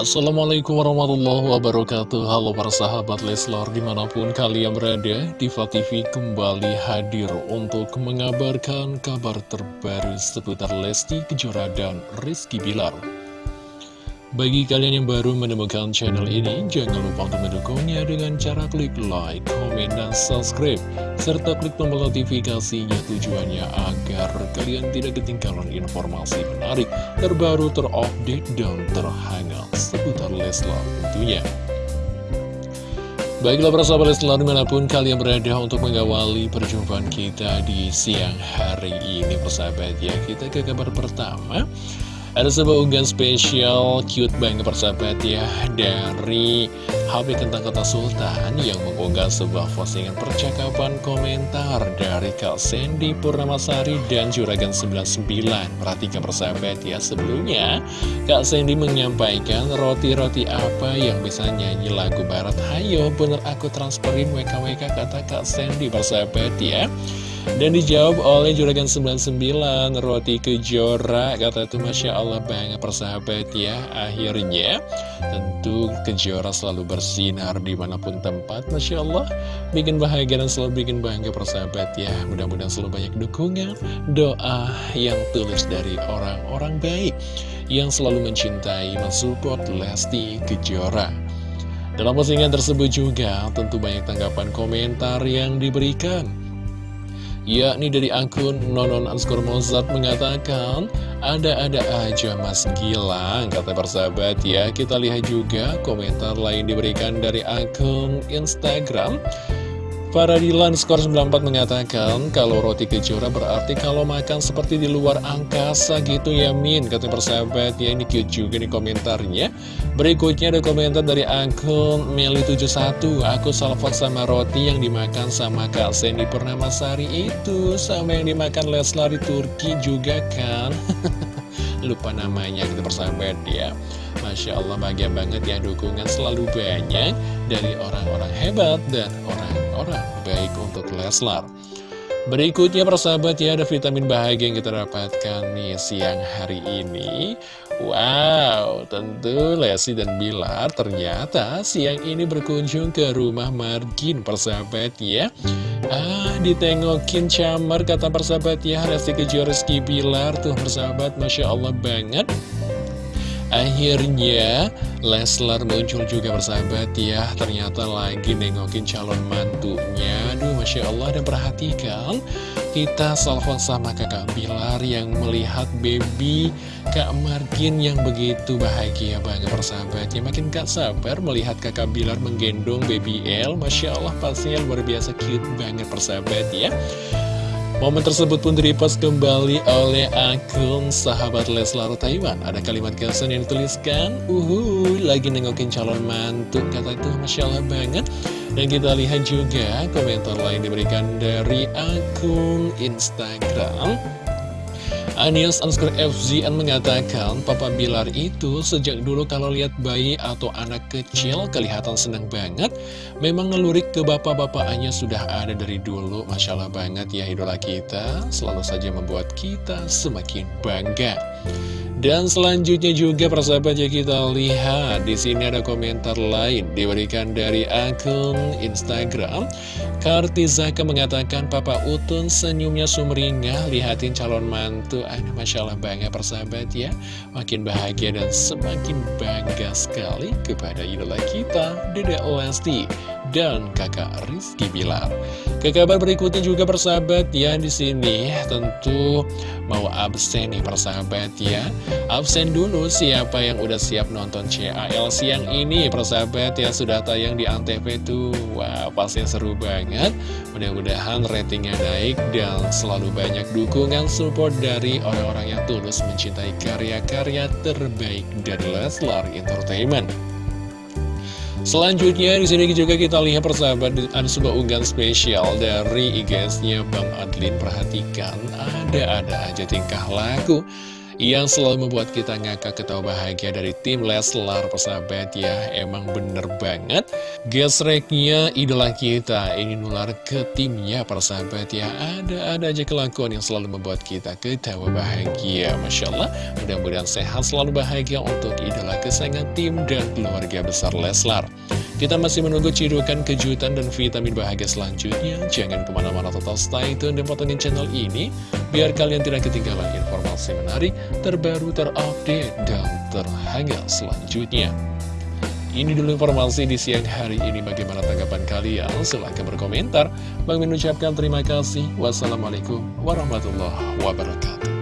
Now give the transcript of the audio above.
Assalamualaikum warahmatullahi wabarakatuh. Halo para sahabat Leslar di mana pun kalian berada Diva TV kembali hadir untuk mengabarkan kabar terbaru seputar Lesti Kejora dan Rizky Bilar bagi kalian yang baru menemukan channel ini, jangan lupa untuk mendukungnya dengan cara klik like, komen, dan subscribe. Serta klik tombol notifikasinya tujuannya agar kalian tidak ketinggalan informasi menarik, terbaru, terupdate, dan terhangat seputar Leslar tentunya. Baiklah para sahabat Leslar di mana pun kalian berada untuk mengawali perjumpaan kita di siang hari ini persahabat ya Kita ke kabar pertama ada sebuah unggahan spesial cute banget persahabat ya Dari HP Kentang Kota Sultan yang mengunggah sebuah postingan percakapan komentar Dari Kak Sandy Purnamasari dan Juragan 99 Perhatikan persahabat ya sebelumnya Kak Sandy menyampaikan roti-roti apa yang bisa nyanyi lagu barat. Hayo bener aku transferin WKWK kata Kak Sandy persahabat ya dan dijawab oleh Juragan 99 Roti Kejora. Kata itu Masya Allah banget persahabat ya Akhirnya. Tentu Kejora selalu bersinar di mana pun tempat Masya Allah. Bikin bahagia dan selalu bikin bangga persahabat ya. Mudah-mudahan selalu banyak dukungan Doa yang tulus dari orang-orang baik Yang selalu mencintai, mensupport Lesti Kejora. Dalam postingan tersebut juga tentu banyak tanggapan komentar yang diberikan yakni dari akun Nonon Anskor Mozart mengatakan ada-ada aja mas. Gilang kata persahabat ya. Kita lihat juga komentar lain diberikan dari akun Instagram Faradilan skor 94 mengatakan kalau roti kejora berarti kalau makan seperti di luar angkasa gitu ya Min kata persahabat. Ya ini cute juga nih komentarnya. Berikutnya ada komentar dari akun Meli71 aku salfok sama roti yang dimakan sama Kak Sandy Purnamasari itu sama yang dimakan Leslar di Turki juga kan? Lupa namanya gitu persahabat ya Masya Allah bahagia banget ya dukungan selalu banyak dari orang-orang hebat dan orang-orang baik untuk Leslar. Berikutnya persahabat ya ada vitamin bahagia yang kita dapatkan nih siang hari ini. Wow tentu Lesi dan Bilar ternyata siang ini berkunjung ke rumah Margin persahabat ya. Ah ditengokin camar kata persahabat ya Lesti Kejora Rizky Bilar tuh persahabat Masya Allah banget Akhirnya Leslar muncul juga bersahabat ya. Ternyata lagi nengokin calon mantunya. Aduh Masya Allah dan perhatikan Kita salvo sama kakak Bilar yang melihat baby Kak Margin yang begitu bahagia banget bersahabat ya Makin gak sabar melihat kakak Bilar menggendong baby L. Masya Allah pastinya luar biasa cute banget persahabat ya Momen tersebut pun direpost kembali oleh akun sahabat Leslar Taiwan. Ada kalimat caption yang dituliskan, Uhu, lagi nengokin calon mantu. Kata itu Masya Allah banget. Dan kita lihat juga komentar lain diberikan dari akun Instagram. Anies underscore FZN mengatakan Papa Bilar itu sejak dulu kalau lihat bayi atau anak kecil kelihatan senang banget. Memang ngelurik ke bapak-bapaknya sudah ada dari dulu. Masya Allah banget ya idola kita. Selalu saja membuat kita semakin bangga dan selanjutnya juga persahabat ya kita lihat di sini ada komentar lain diberikan dari akun Instagram. Kartizaka mengatakan Papa Utun senyumnya sumringah lihatin calon mantu. Aduh Masya Allah bangga persahabat ya. Makin bahagia dan semakin bangga sekali kepada idola kita Dede Lesti dan kakak Rizky Bilar. Ke kabar berikutnya juga persahabat ya di sini tentu mau absen nih persahabat ya. Absen dulu siapa yang udah siap nonton CAL siang ini persahabat ya sudah tayang di Antv tuh. Wah pasti seru banget. Mudah-mudahan ratingnya naik dan selalu banyak dukungan support dari orang-orang yang tulus mencintai karya-karya terbaik dari Leslar Entertainment. Selanjutnya di sini juga kita lihat persahabat ada sebuah unggahan spesial dari IGS-nya Bang Adlin perhatikan ada-ada aja tingkah laku yang selalu membuat kita ngakak ketawa bahagia dari tim Leslar persahabat ya. Emang bener banget. Gesreknya idola kita ini nular ke timnya persahabat ya. Ada-ada aja kelakuan yang selalu membuat kita ketawa bahagia Masya Allah. Mudah-mudahan sehat selalu bahagia untuk idola kesayangan tim dan keluarga besar Leslar. Kita masih menunggu cidukan kejutan dan vitamin bahagia selanjutnya. Jangan ke mana-mana total stay tune dan potongin channel ini, biar kalian tidak ketinggalan informasi menarik, terbaru, terupdate, dan terhangat selanjutnya. Ini dulu informasi di siang hari ini. Bagaimana tanggapan kalian? Silahkan berkomentar. Bang mengucapkan terima kasih. Wassalamualaikum warahmatullahi wabarakatuh.